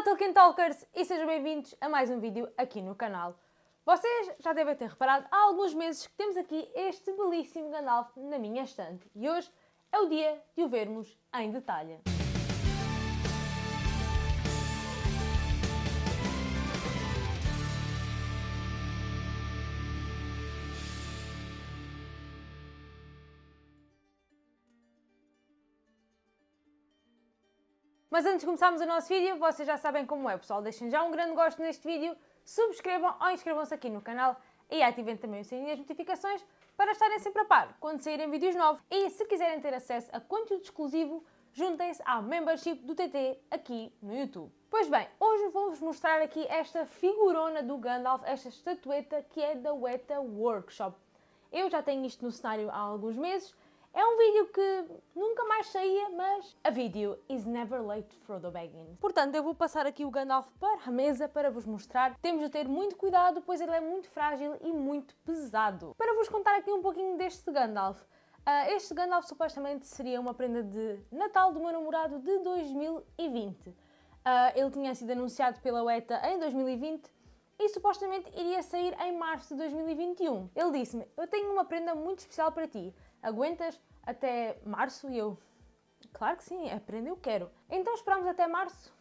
Olá Tolkien Talkers e sejam bem-vindos a mais um vídeo aqui no canal. Vocês já devem ter reparado há alguns meses que temos aqui este belíssimo Gandalf na minha estante e hoje é o dia de o vermos em detalhe. Mas antes de começarmos o nosso vídeo, vocês já sabem como é, pessoal. Deixem já um grande gosto neste vídeo, subscrevam ou inscrevam-se aqui no canal e ativem também o sininho das notificações para estarem sempre a par quando saírem vídeos novos. E se quiserem ter acesso a conteúdo exclusivo, juntem-se à membership do TT aqui no YouTube. Pois bem, hoje vou-vos mostrar aqui esta figurona do Gandalf, esta estatueta que é da Weta Workshop. Eu já tenho isto no cenário há alguns meses é um vídeo que nunca mais saía, mas a vídeo is never late for the Baggins. Portanto, eu vou passar aqui o Gandalf para a mesa para vos mostrar. Temos de ter muito cuidado, pois ele é muito frágil e muito pesado. Para vos contar aqui um pouquinho deste Gandalf. Uh, este Gandalf supostamente seria uma prenda de Natal do meu namorado de 2020. Uh, ah, ele tinha sido anunciado pela UETA em 2020 e supostamente iria sair em março de 2021. Ele disse-me, eu tenho uma prenda muito especial para ti aguentas até março? E eu, claro que sim, aprender eu quero. Então esperámos até março.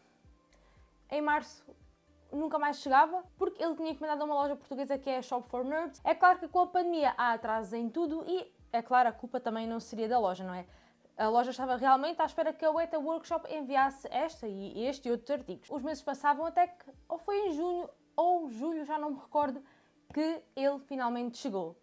Em março nunca mais chegava, porque ele tinha encomendado a uma loja portuguesa que é a Shop for Nerds. É claro que com a pandemia há atrasos em tudo e, é claro, a culpa também não seria da loja, não é? A loja estava realmente à espera que a Weta Workshop enviasse esta e este e outros artigos. Os meses passavam até que, ou foi em junho ou julho, já não me recordo, que ele finalmente chegou.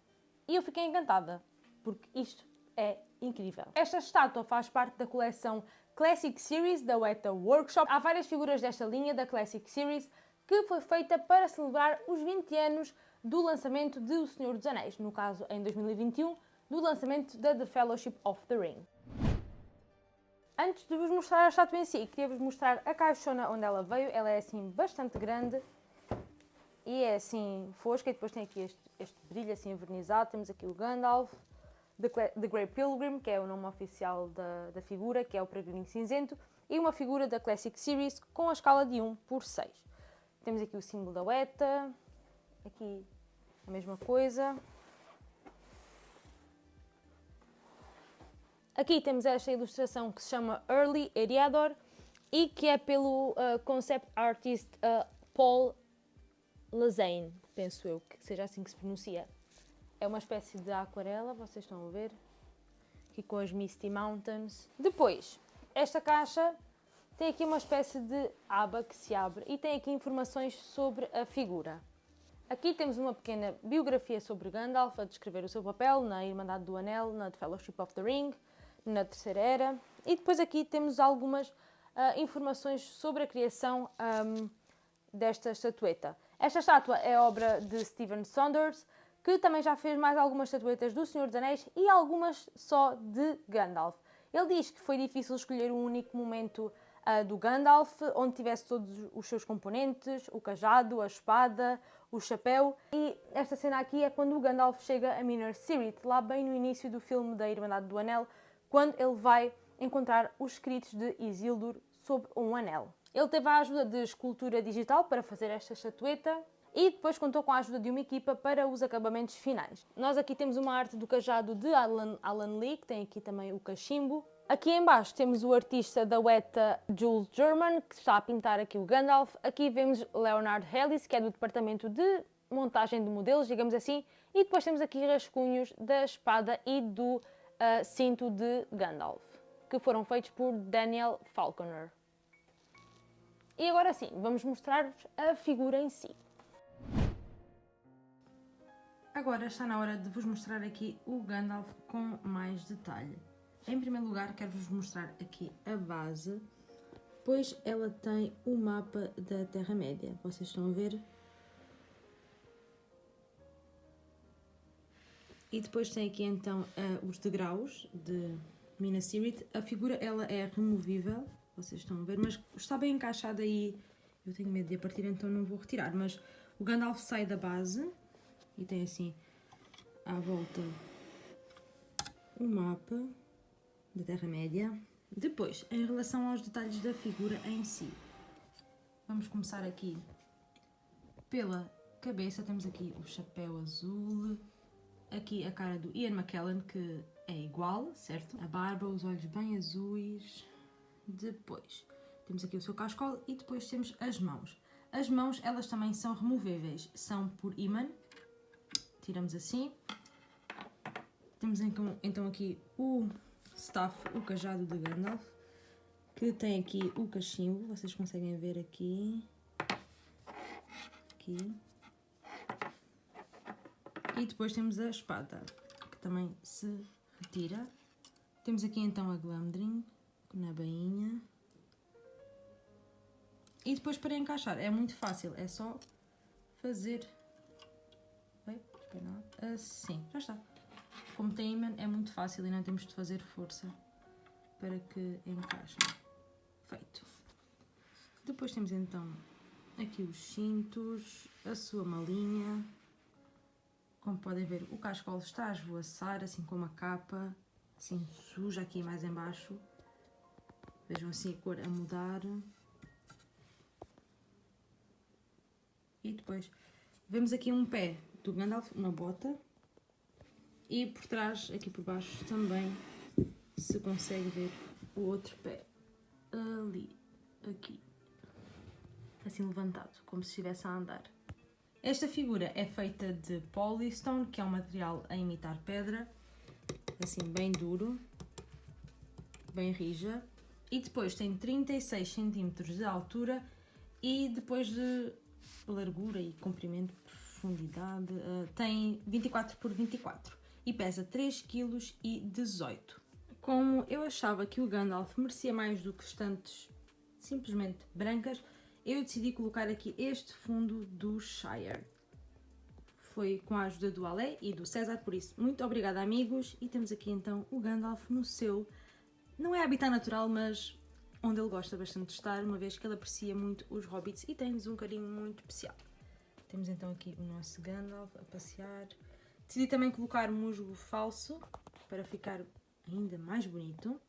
E eu fiquei encantada porque isto é incrível. Esta estátua faz parte da coleção Classic Series da Weta Workshop. Há várias figuras desta linha da Classic Series que foi feita para celebrar os 20 anos do lançamento de O Senhor dos Anéis, no caso em 2021, do lançamento da The Fellowship of the Ring. Antes de vos mostrar a estátua em si, queria-vos mostrar a caixona onde ela veio. Ela é assim bastante grande e é assim fosca e depois tem aqui este, este brilho assim envernizado. Temos aqui o Gandalf, The Grey Pilgrim, que é o nome oficial da, da figura, que é o peregrino cinzento, e uma figura da Classic Series com a escala de 1 por 6. Temos aqui o símbolo da Weta, aqui a mesma coisa. Aqui temos esta ilustração que se chama Early Eriador e que é pelo uh, concept artist uh, Paul Lazane, penso eu, que seja assim que se pronuncia. É uma espécie de aquarela, vocês estão a ver? Aqui com as Misty Mountains. Depois, esta caixa tem aqui uma espécie de aba que se abre e tem aqui informações sobre a figura. Aqui temos uma pequena biografia sobre Gandalf, a descrever o seu papel na Irmandade do Anel, na The Fellowship of the Ring, na Terceira Era. E depois aqui temos algumas uh, informações sobre a criação um, desta estatueta. Esta estátua é obra de Stephen Saunders, que também já fez mais algumas estatuetas do Senhor dos Anéis e algumas só de Gandalf. Ele diz que foi difícil escolher um único momento uh, do Gandalf, onde tivesse todos os seus componentes, o cajado, a espada, o chapéu. E esta cena aqui é quando o Gandalf chega a Minas Tirith, lá bem no início do filme da Irmandade do Anel, quando ele vai encontrar os escritos de Isildur sob um anel. Ele teve a ajuda de escultura digital para fazer esta estatueta, e depois contou com a ajuda de uma equipa para os acabamentos finais. Nós aqui temos uma arte do cajado de Alan, Alan Lee, que tem aqui também o cachimbo. Aqui em baixo temos o artista da Weta Jules German, que está a pintar aqui o Gandalf. Aqui vemos Leonard Hellis, que é do departamento de montagem de modelos, digamos assim. E depois temos aqui rascunhos da espada e do uh, cinto de Gandalf, que foram feitos por Daniel Falconer. E agora sim, vamos mostrar-vos a figura em si. Agora está na hora de vos mostrar aqui o Gandalf com mais detalhe. Em primeiro lugar, quero-vos mostrar aqui a base, pois ela tem o mapa da Terra-média. Vocês estão a ver? E depois tem aqui então os degraus de Minas Tirith. A figura ela é removível, vocês estão a ver, mas está bem encaixada aí. Eu tenho medo de a partir, então não vou retirar. Mas o Gandalf sai da base e tem assim à volta um mapa da Terra-média. Depois, em relação aos detalhes da figura em si, vamos começar aqui pela cabeça. Temos aqui o chapéu azul, aqui a cara do Ian McKellen, que é igual, certo? A barba, os olhos bem azuis. Depois temos aqui o seu cascol e depois temos as mãos. As mãos, elas também são removíveis, são por imã. Tiramos assim. Temos então, aqui o staff, o cajado de Gandalf, que tem aqui o cachimbo, vocês conseguem ver aqui. Aqui. E depois temos a espada, que também se retira. Temos aqui então a Glamdring, na bainha. E depois para encaixar é muito fácil, é só fazer assim, já está. Como tem imã é muito fácil e não temos de fazer força para que encaixe. Feito. Depois temos então aqui os cintos, a sua malinha. Como podem ver, o cascolo está a esvoaçar, assim como a capa, assim suja aqui mais embaixo. Vejam assim a cor a mudar. E depois vemos aqui um pé do Gandalf, uma bota. E por trás, aqui por baixo, também se consegue ver o outro pé. Ali, aqui. Assim levantado, como se estivesse a andar. Esta figura é feita de polystone, que é um material a imitar pedra. Assim, bem duro. Bem rija. E depois tem 36 cm de altura e depois de largura e comprimento, profundidade, uh, tem 24 por 24 e pesa 3 kg e 18 Como eu achava que o Gandalf merecia mais do que estantes simplesmente brancas, eu decidi colocar aqui este fundo do Shire. Foi com a ajuda do Ale e do César, por isso, muito obrigada amigos. E temos aqui então o Gandalf no seu, não é habitat natural, mas onde ele gosta bastante de estar, uma vez que ele aprecia muito os hobbits e tem-lhes um carinho muito especial. Temos então aqui o nosso Gandalf a passear. Decidi também colocar musgo falso para ficar ainda mais bonito.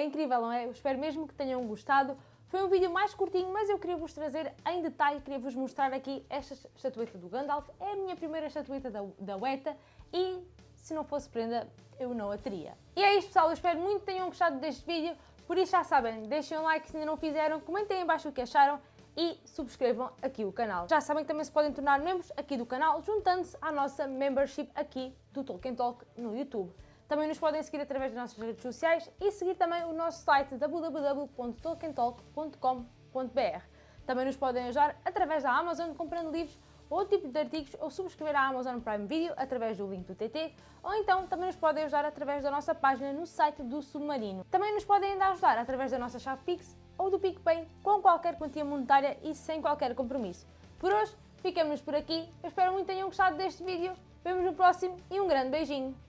É incrível, não é? Eu espero mesmo que tenham gostado. Foi um vídeo mais curtinho, mas eu queria vos trazer em detalhe, queria vos mostrar aqui esta estatueta do Gandalf. É a minha primeira estatueta da, da Weta e se não fosse prenda, eu não a teria. E é isto pessoal, eu espero muito que tenham gostado deste vídeo. Por isso já sabem, deixem um like se ainda não fizeram, comentem aí embaixo o que acharam e subscrevam aqui o canal. Já sabem que também se podem tornar membros aqui do canal, juntando-se à nossa membership aqui do Tolkien Talk no YouTube. Também nos podem seguir através das nossas redes sociais e seguir também o nosso site www.tolkientalk.com.br. Também nos podem ajudar através da Amazon comprando livros ou tipo de artigos ou subscrever a Amazon Prime Video através do link do TT ou então também nos podem ajudar através da nossa página no site do Submarino. Também nos podem ainda ajudar através da nossa chave Pix ou do PicPay com qualquer quantia monetária e sem qualquer compromisso. Por hoje, ficamos por aqui. Eu espero muito que tenham gostado deste vídeo. Vemos no próximo e um grande beijinho!